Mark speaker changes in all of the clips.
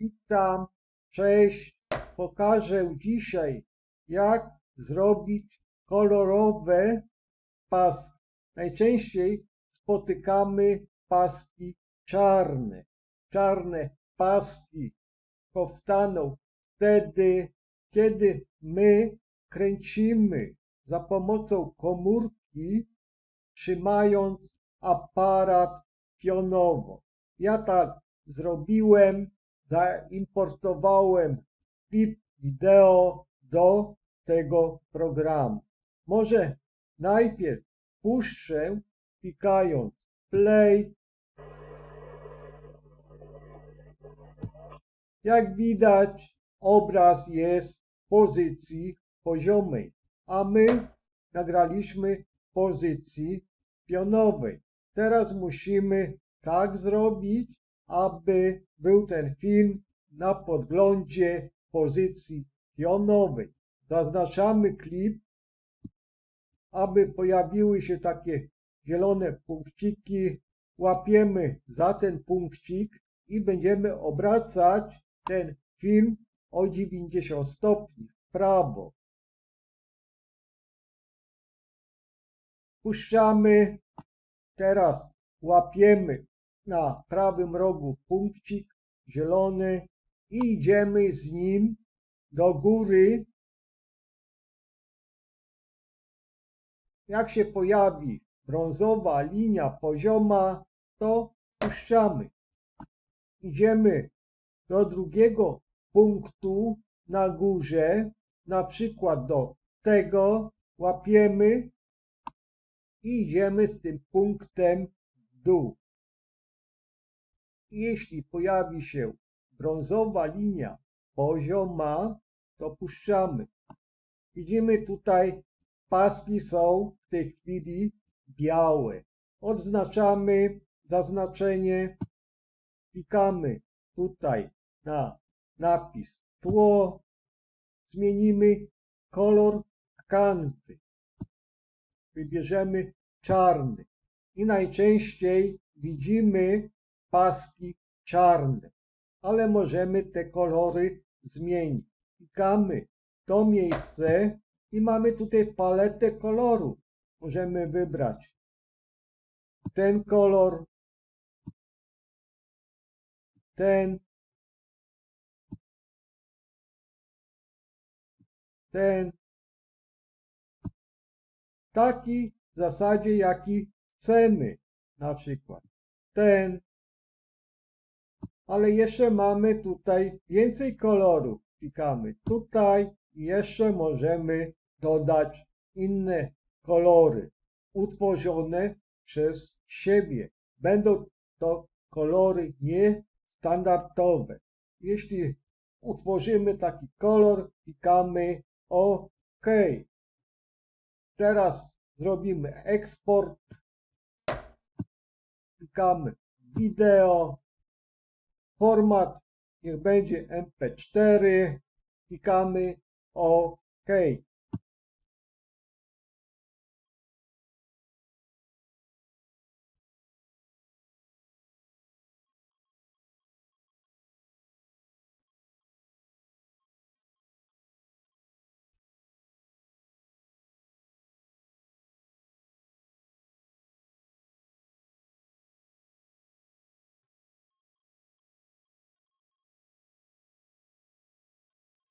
Speaker 1: Witam, cześć. Pokażę dzisiaj, jak zrobić kolorowe paski. Najczęściej spotykamy paski czarne. Czarne paski powstaną wtedy, kiedy my kręcimy za pomocą komórki, trzymając aparat pionowo. Ja tak zrobiłem, zaimportowałem klip wideo do tego programu. Może najpierw puszczę, klikając play. Jak widać, obraz jest w pozycji poziomej, a my nagraliśmy w pozycji pionowej. Teraz musimy tak zrobić, aby był ten film na podglądzie pozycji pionowej. Zaznaczamy klip, aby pojawiły się takie zielone punkciki. Łapiemy za ten punkcik i będziemy obracać ten film o 90 stopni w prawo. Puszczamy. Teraz łapiemy na prawym rogu punkcik zielony i idziemy z nim do góry. Jak się pojawi brązowa linia pozioma, to puszczamy. Idziemy do drugiego punktu na górze, na przykład do tego, łapiemy i idziemy z tym punktem w dół. Jeśli pojawi się brązowa linia pozioma, to puszczamy. Widzimy tutaj, paski są w tej chwili białe. Odznaczamy zaznaczenie, klikamy tutaj na napis tło, zmienimy kolor kanty. Wybierzemy czarny i najczęściej widzimy paski czarne, ale możemy te kolory zmienić. Klikamy to miejsce i mamy tutaj paletę kolorów. Możemy wybrać ten kolor, ten, ten, taki w zasadzie jaki chcemy, na przykład ten, ale jeszcze mamy tutaj więcej kolorów. Klikamy tutaj i jeszcze możemy dodać inne kolory utworzone przez siebie. Będą to kolory niestandardowe. Jeśli utworzymy taki kolor, klikamy OK. Teraz zrobimy eksport. Klikamy wideo. Format niech będzie MP4. Klikamy OK.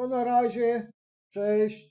Speaker 1: To na razie. Cześć.